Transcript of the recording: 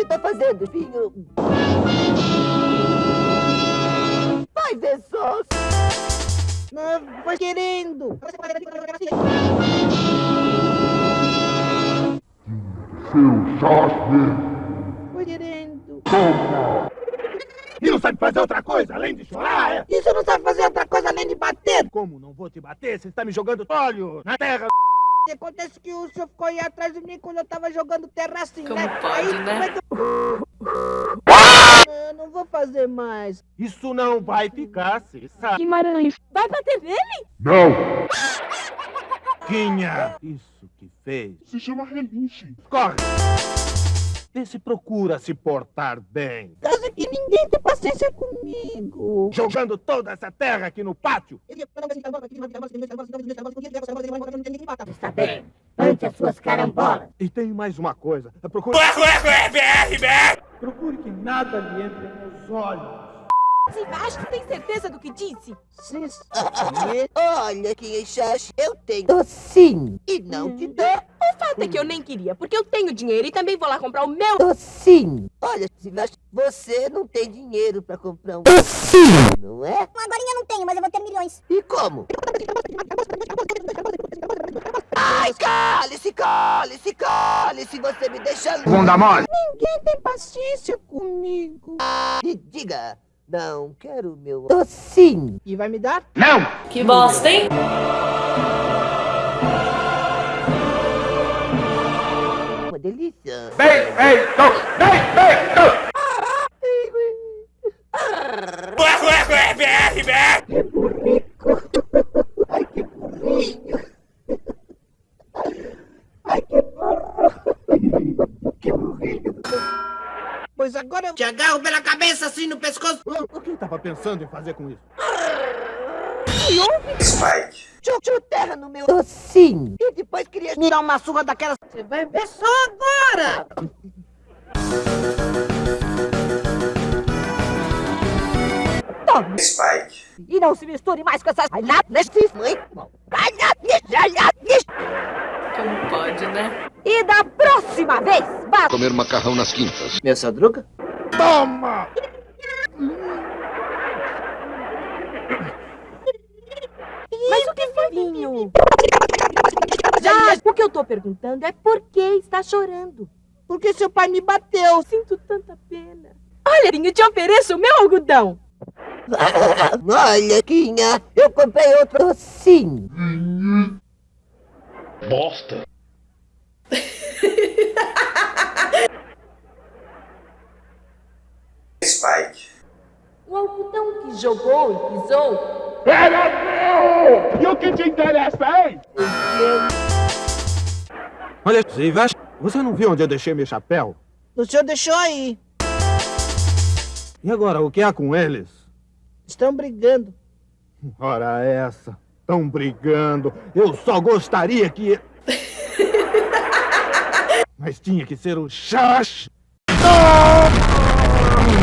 você tá fazendo, filho? Vai ver só. Não, foi querendo. Seu Jorge, Foi querendo. toma! E não sabe fazer outra coisa além de chorar, é? E você não sabe fazer outra coisa além de bater? Como não vou te bater? Você está me jogando óleo na terra. Acontece que o senhor ficou aí atrás de mim quando eu tava jogando terra assim, Como né? pode, aí, né? como é que eu- Eu não vou fazer mais. Isso não vai ficar, se sabe. Guimarães. Vai bater nele? Não! Quinha, isso que fez. Se chama relinche. Corre! Vê se procura se portar bem. Que ninguém tem paciência comigo. Jogando toda essa terra aqui no pátio. Está bem. Ante as suas carambolas. E tem mais uma coisa. Procure... Procure que nada lhe entre nos olhos. Se acha que tem certeza do que disse? Sim, Olha, Quinha Xax, eu tenho docinho. E não te dou O fato é que eu nem queria, porque eu tenho dinheiro e também vou lá comprar o meu. docinho. Olha, você não tem dinheiro pra comprar um docinho, não é? Agora eu não tenho, mas eu vou ter milhões. E como? Ai, cale-se, cale-se, cale-se, você me deixa. Bunda mole! ninguém tem paciência comigo. E diga, não quero meu docinho. E vai me dar? Não! Que bosta, hein? Delícia. Bem feito! Bem feito! Pois agora eu te agarro pela cabeça assim no pescoço. O que estava pensando em fazer com isso? Jogou terra no meu docinho. E depois queria... Me dar uma surra daquelas. Você vai ver só agora. E não se misture mais com essas... Ai, lá, neste... Mãe, Ai, lá. Como pode, né? E da próxima vez, bata... Comer macarrão nas quintas. Meu Sadruga? Toma! Mas o que foi, Vinho? Já, o que eu tô perguntando é por que está chorando. Porque seu pai me bateu. Sinto tanta pena. Olha, Vinho, te ofereço o meu algodão. Olha, Quinha, eu comprei outro docinho. Bosta. O algodão que jogou e pisou. Era meu! E o que te interessa, hein? Olha, Silvestre, você não viu onde eu deixei meu chapéu? O senhor deixou aí. E agora, o que há com eles? Estão brigando. Ora essa, estão brigando. Eu só gostaria que... Mas tinha que ser o Xax. Não!